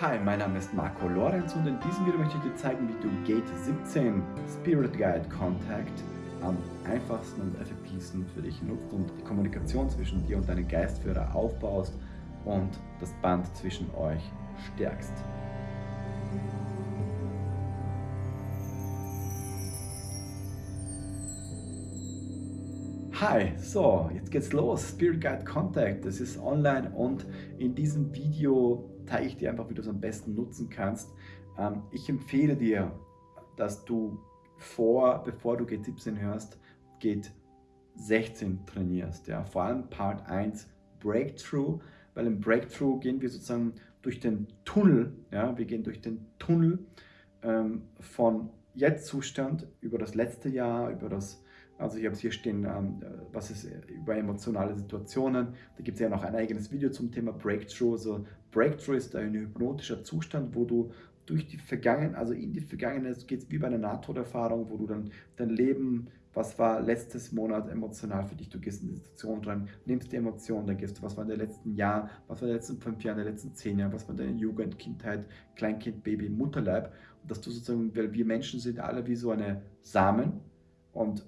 Hi, mein Name ist Marco Lorenz und in diesem Video möchte ich dir zeigen, wie du Gate 17 Spirit Guide Contact am einfachsten und effektivsten für dich nutzt und die Kommunikation zwischen dir und deinem Geistführer aufbaust und das Band zwischen euch stärkst. Hi, so, jetzt geht's los. Spirit Guide Contact, das ist online und in diesem Video zeige ich dir einfach, wie du es am besten nutzen kannst. Ähm, ich empfehle dir, dass du vor, bevor du Gate 17 hörst, Gate 16 trainierst. Ja? Vor allem Part 1 Breakthrough, weil im Breakthrough gehen wir sozusagen durch den Tunnel, ja? wir gehen durch den Tunnel ähm, von Jetzt-Zustand über das letzte Jahr, über das also ich habe es hier stehen, ähm, was ist über emotionale Situationen. Da gibt es ja noch ein eigenes Video zum Thema Breakthrough. Also Breakthrough ist ein hypnotischer Zustand, wo du durch die Vergangenheit, also in die Vergangenheit geht es wie bei einer Nahtoderfahrung, wo du dann dein Leben, was war letztes Monat emotional für dich, du gehst in die Situation rein, nimmst die Emotionen, dann gehst du, was war in den letzten Jahren, was war in den letzten fünf Jahren, in den letzten zehn Jahren, was war in deiner Jugend, Kindheit, Kleinkind, Baby, Mutterleib. Und dass du sozusagen, weil wir Menschen sind alle wie so eine Samen und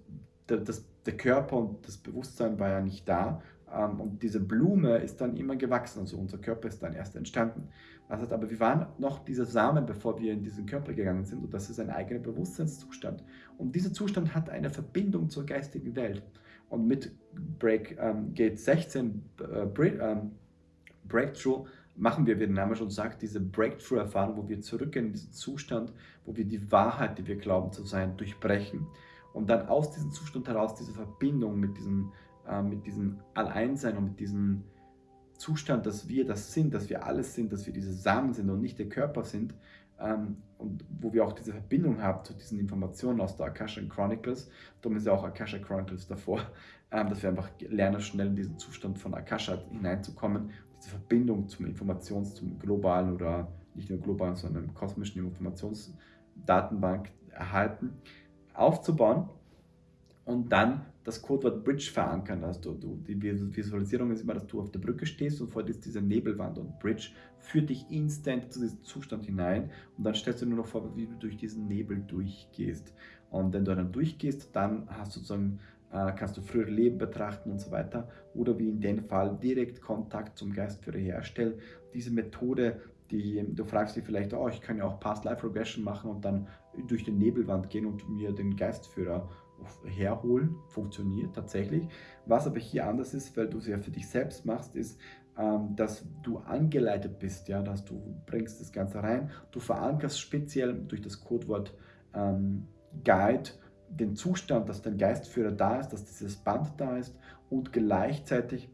der, das, der Körper und das Bewusstsein war ja nicht da. Ähm, und diese Blume ist dann immer gewachsen, also unser Körper ist dann erst entstanden. Das heißt aber, wir waren noch dieser Samen, bevor wir in diesen Körper gegangen sind und das ist ein eigener Bewusstseinszustand. Und dieser Zustand hat eine Verbindung zur geistigen Welt. Und mit Break, ähm, Gate 16, äh, Break, ähm, Breakthrough, machen wir, wie der Name schon sagt, diese Breakthrough-Erfahrung, wo wir zurückgehen in diesen Zustand, wo wir die Wahrheit, die wir glauben zu sein, durchbrechen und dann aus diesem Zustand heraus diese Verbindung mit diesem, äh, mit diesem Alleinsein und mit diesem Zustand, dass wir das sind, dass wir alles sind, dass wir diese Samen sind und nicht der Körper sind ähm, und wo wir auch diese Verbindung haben zu diesen Informationen aus der Akasha Chronicles, darum ist ja auch Akasha Chronicles davor, ähm, dass wir einfach lernen, schnell in diesen Zustand von Akasha hineinzukommen, diese Verbindung zum Informations-, zum globalen oder nicht nur globalen, sondern kosmischen Informationsdatenbank erhalten aufzubauen und dann das Codewort Bridge verankern. Also du, die Visualisierung ist immer, dass du auf der Brücke stehst und vor dir ist diese Nebelwand und Bridge führt dich instant zu diesem Zustand hinein und dann stellst du nur noch vor, wie du durch diesen Nebel durchgehst. Und wenn du dann durchgehst, dann hast du sozusagen äh, kannst du frühere Leben betrachten und so weiter oder wie in dem Fall direkt Kontakt zum Geistführer herstellen. Diese Methode die, du fragst dich vielleicht, oh, ich kann ja auch Past Life Regression machen und dann durch den Nebelwand gehen und mir den Geistführer herholen. Funktioniert tatsächlich. Was aber hier anders ist, weil du es ja für dich selbst machst, ist, ähm, dass du angeleitet bist, ja, dass du bringst das Ganze rein. Du verankerst speziell durch das Codewort ähm, Guide den Zustand, dass dein Geistführer da ist, dass dieses Band da ist und gleichzeitig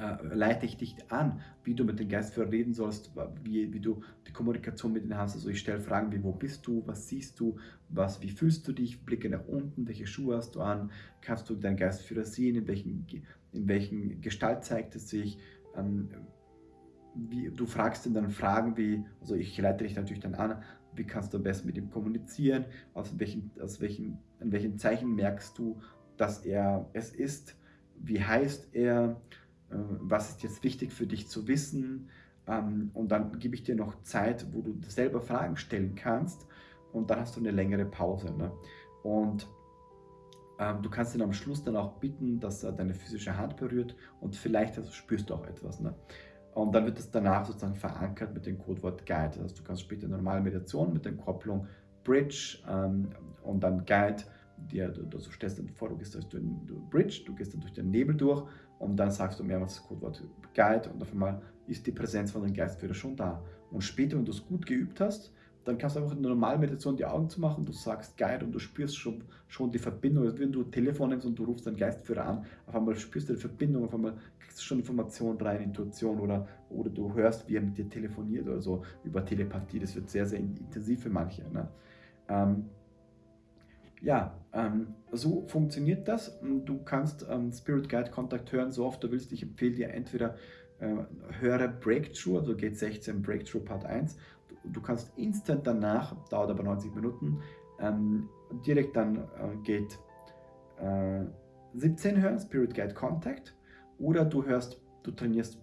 äh, leite ich dich an, wie du mit dem Geistführer reden sollst, wie, wie du die Kommunikation mit ihnen hast. Also ich stelle Fragen wie, wo bist du, was siehst du, was, wie fühlst du dich, blicke nach unten, welche Schuhe hast du an, kannst du deinen Geistführer sehen, in welchen, in welchen Gestalt zeigt es sich, ähm, wie, du fragst ihn dann Fragen wie, also ich leite dich natürlich dann an, wie kannst du am besten mit ihm kommunizieren, aus welchen, aus welchen, an welchen Zeichen merkst du, dass er es ist, wie heißt er, was ist jetzt wichtig für dich zu wissen ähm, und dann gebe ich dir noch Zeit, wo du selber Fragen stellen kannst und dann hast du eine längere Pause. Ne? Und ähm, du kannst ihn am Schluss dann auch bitten, dass er deine physische Hand berührt und vielleicht also spürst du auch etwas. Ne? Und dann wird es danach sozusagen verankert mit dem Codewort Guide. Also du kannst später normale Meditation mit der Kopplung Bridge ähm, und dann Guide dir, du, du stellst dann vor, du gehst durch den Bridge, du gehst dann durch den Nebel durch und dann sagst du mehrmals das Codewort Guide und auf einmal ist die Präsenz von dem Geistführer schon da. Und später, wenn du es gut geübt hast, dann kannst du einfach in der normalen Meditation die Augen zu machen, du sagst Guide und du spürst schon, schon die Verbindung. Also wenn du ein Telefon nimmst und du rufst deinen Geistführer an, auf einmal spürst du die Verbindung, auf einmal kriegst du schon Informationen rein, Intuition oder, oder du hörst, wie er mit dir telefoniert oder so über Telepathie. Das wird sehr, sehr intensiv für manche. Ne? Ähm, ja, ähm, so funktioniert das. Du kannst ähm, Spirit Guide Kontakt hören, so oft du willst. Ich empfehle dir entweder äh, höre Breakthrough, also geht 16 Breakthrough Part 1. Du, du, kannst instant danach, dauert aber 90 Minuten, ähm, direkt dann äh, geht äh, 17 hören, Spirit Guide Contact. Oder du hörst, du trainierst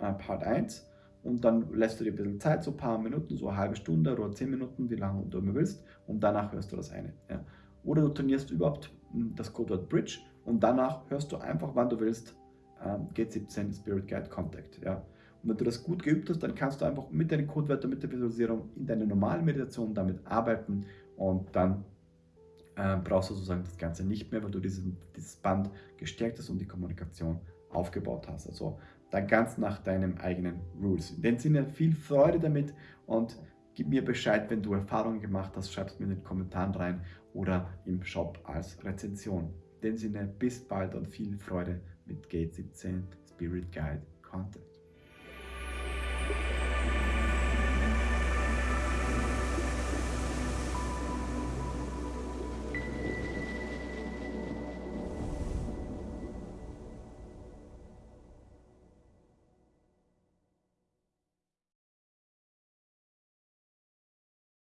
äh, Part 1 und dann lässt du dir ein bisschen Zeit, so ein paar Minuten, so eine halbe Stunde oder zehn Minuten, wie lange du immer willst und danach hörst du das eine. Ja. Oder du trainierst überhaupt hm, das Codewort Bridge und danach hörst du einfach, wann du willst, ähm, G17 Spirit Guide Contact. Ja. Und wenn du das gut geübt hast, dann kannst du einfach mit deinen Codewörtern, mit der Visualisierung in deiner normalen Meditation damit arbeiten und dann äh, brauchst du sozusagen das Ganze nicht mehr, weil du diesen, dieses Band gestärkt hast und die Kommunikation aufgebaut hast. Also dann ganz nach deinem eigenen Rules. In dem Sinne viel Freude damit und gib mir Bescheid, wenn du Erfahrungen gemacht hast, schreib es mir in den Kommentaren rein oder im Shop als Rezension. In dem Sinne, bis bald und viel Freude mit Gate 17 Spirit Guide Content.